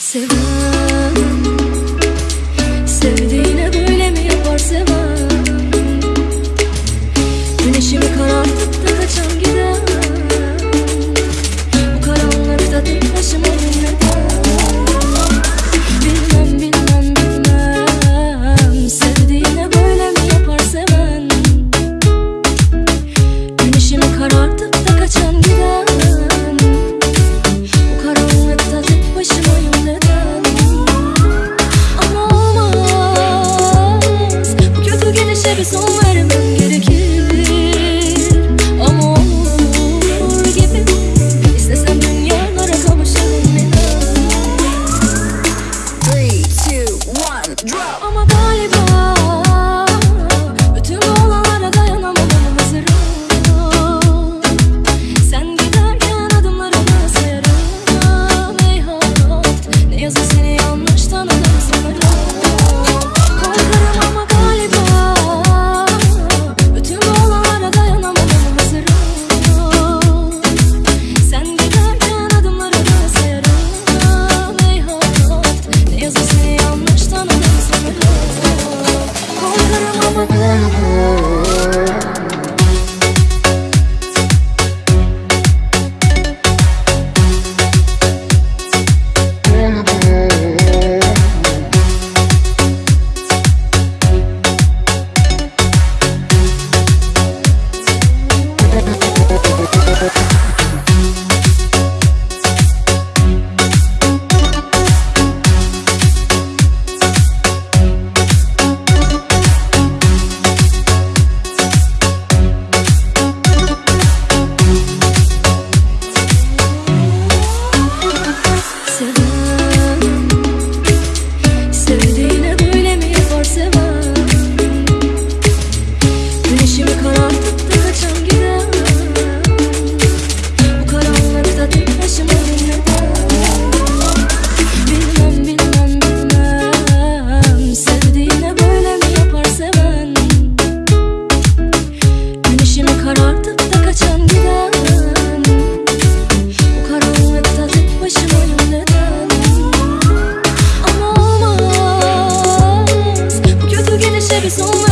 Sevmem İşte son vermem gerekir. Ama olur gibi İstesem dünyalara kavuşalım inan. 3, 2, drop. Ama galiba you. It's be so much.